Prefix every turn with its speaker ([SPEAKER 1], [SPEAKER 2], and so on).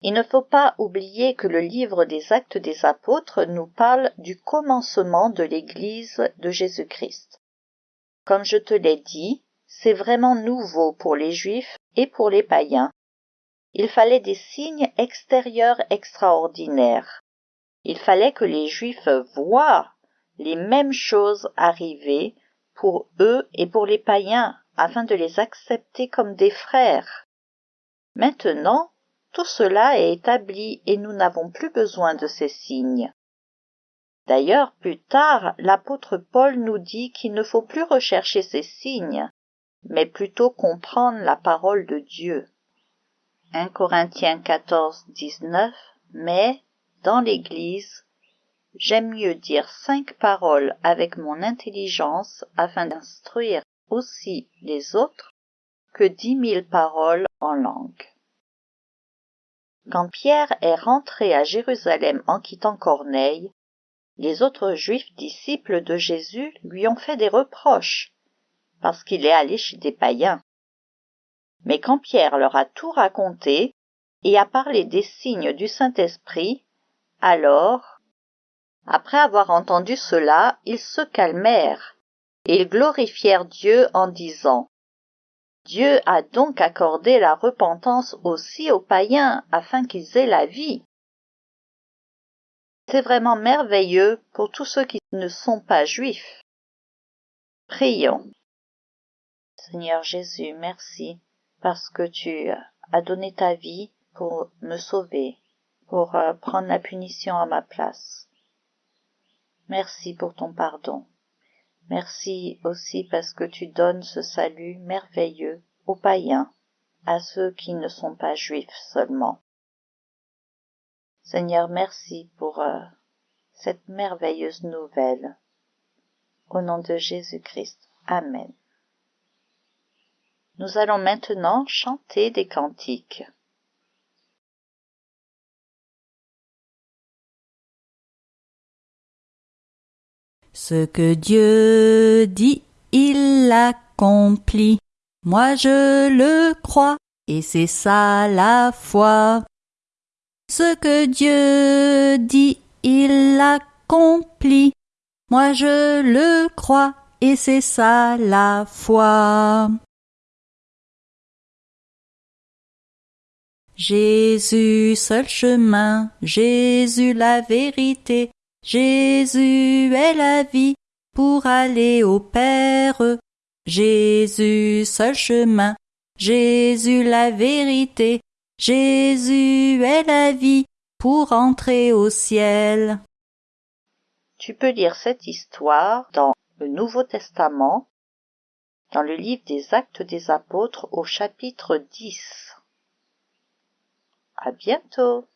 [SPEAKER 1] Il ne faut pas oublier que le livre des actes des apôtres nous parle du commencement de l'Église de Jésus-Christ. Comme je te l'ai dit, c'est vraiment nouveau pour les Juifs et pour les païens. Il fallait des signes extérieurs extraordinaires. Il fallait que les Juifs voient les mêmes choses arriver pour eux et pour les païens afin de les accepter comme des frères. Maintenant, tout cela est établi et nous n'avons plus besoin de ces signes. D'ailleurs, plus tard, l'apôtre Paul nous dit qu'il ne faut plus rechercher ces signes, mais plutôt comprendre la parole de Dieu. 1 Corinthiens 14, 19, mais, dans l'Église, j'aime mieux dire cinq paroles avec mon intelligence afin d'instruire aussi les autres que dix mille paroles en langue. Quand Pierre est rentré à Jérusalem en quittant Corneille, les autres juifs disciples de Jésus lui ont fait des reproches, parce qu'il est allé chez des païens. Mais quand Pierre leur a tout raconté et a parlé des signes du Saint-Esprit, alors, après avoir entendu cela, ils se calmèrent, et ils glorifièrent Dieu en disant Dieu a donc accordé la repentance aussi aux païens afin qu'ils aient la vie. C'est vraiment merveilleux pour tous ceux qui ne sont pas juifs. Prions. Seigneur Jésus, merci parce que tu as donné ta vie pour me sauver, pour euh, prendre la punition à ma place. Merci pour ton pardon. Merci aussi parce que tu donnes ce salut merveilleux aux païens, à ceux qui ne sont pas juifs seulement. Seigneur, merci pour euh, cette merveilleuse nouvelle. Au nom de Jésus-Christ. Amen. Nous allons maintenant chanter des cantiques.
[SPEAKER 2] Ce que Dieu dit, il l'accomplit. Moi je le crois, et c'est ça la foi. Ce que Dieu dit, il l'accomplit. Moi je le crois, et c'est ça la foi. Jésus seul chemin, Jésus la vérité, Jésus est la vie pour aller au Père. Jésus seul chemin, Jésus la vérité, Jésus est la vie pour entrer au ciel.
[SPEAKER 1] Tu peux lire cette histoire dans le Nouveau Testament, dans le livre des Actes des Apôtres au chapitre 10. À bientôt.